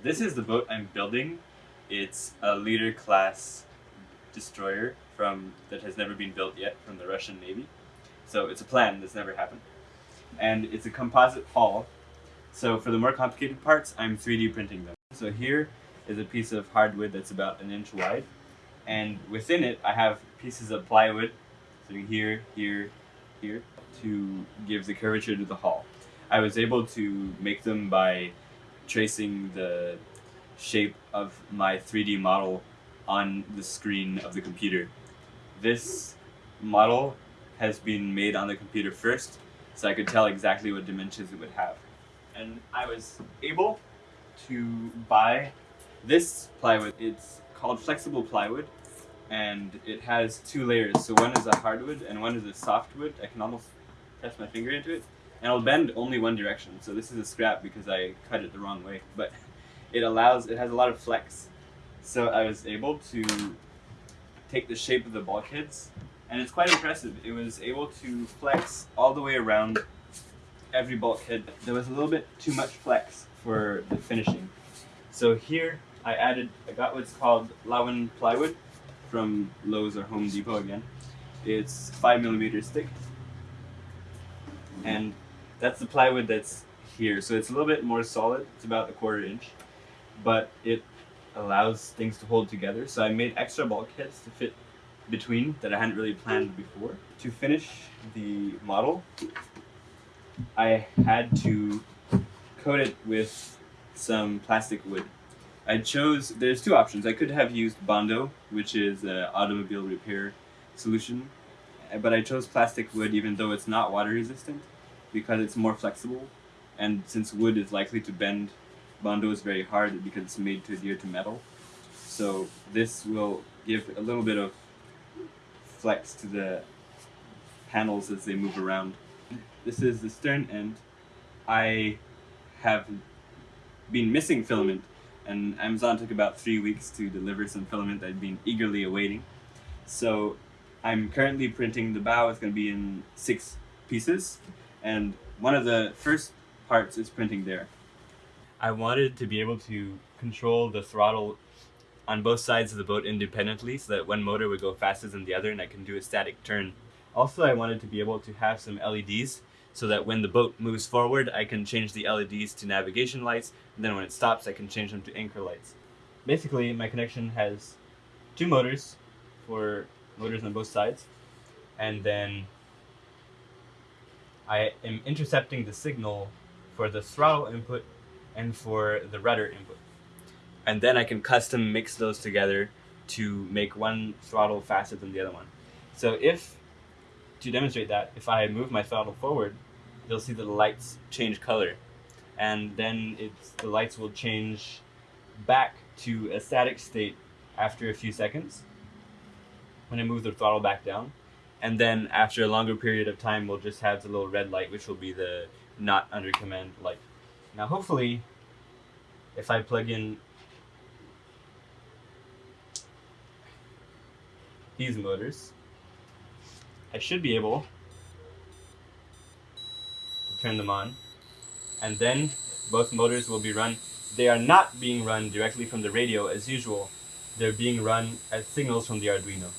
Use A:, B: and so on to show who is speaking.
A: This is the boat I'm building. It's a leader class destroyer from that has never been built yet from the Russian Navy. So it's a plan that's never happened. And it's a composite hull. So for the more complicated parts, I'm 3D printing them. So here is a piece of hardwood that's about an inch wide. And within it, I have pieces of plywood, so here, here, here, to give the curvature to the hull. I was able to make them by tracing the shape of my 3D model on the screen of the computer. This model has been made on the computer first, so I could tell exactly what dimensions it would have. And I was able to buy this plywood. It's called flexible plywood, and it has two layers. So one is a hardwood and one is a softwood. I can almost press my finger into it, and it'll bend only one direction. So this is a scrap because I cut it the wrong way, but it allows, it has a lot of flex. So I was able to take the shape of the bulkheads, and it's quite impressive. It was able to flex all the way around every bulkhead. There was a little bit too much flex for the finishing. So here I added, I got what's called Lauan plywood from Lowe's or Home Depot again. It's five millimeters thick. And that's the plywood that's here. So it's a little bit more solid. It's about a quarter inch, but it allows things to hold together. So I made extra bulkheads to fit between that I hadn't really planned before. To finish the model, I had to coat it with some plastic wood. I chose, there's two options. I could have used Bondo, which is an automobile repair solution, but I chose plastic wood even though it's not water resistant because it's more flexible. And since wood is likely to bend, Bondo is very hard because it's made to adhere to metal. So this will give a little bit of flex to the panels as they move around. This is the stern end. I have been missing filament and Amazon took about three weeks to deliver some filament I'd been eagerly awaiting. So I'm currently printing the bow. It's going to be in six pieces, and one of the first parts is printing there. I wanted to be able to control the throttle on both sides of the boat independently so that one motor would go faster than the other and I can do a static turn. Also, I wanted to be able to have some LEDs so that when the boat moves forward, I can change the LEDs to navigation lights, and then when it stops, I can change them to anchor lights. Basically, my connection has two motors for motors on both sides, and then I am intercepting the signal for the throttle input and for the rudder input. And then I can custom mix those together to make one throttle faster than the other one. So if to demonstrate that, if I move my throttle forward, you'll see that the lights change color. And then it's, the lights will change back to a static state after a few seconds when I move the throttle back down. And then after a longer period of time, we'll just have the little red light, which will be the not under command light. Now hopefully, if I plug in these motors, I should be able to turn them on and then both motors will be run. They are not being run directly from the radio as usual. They're being run as signals from the Arduino.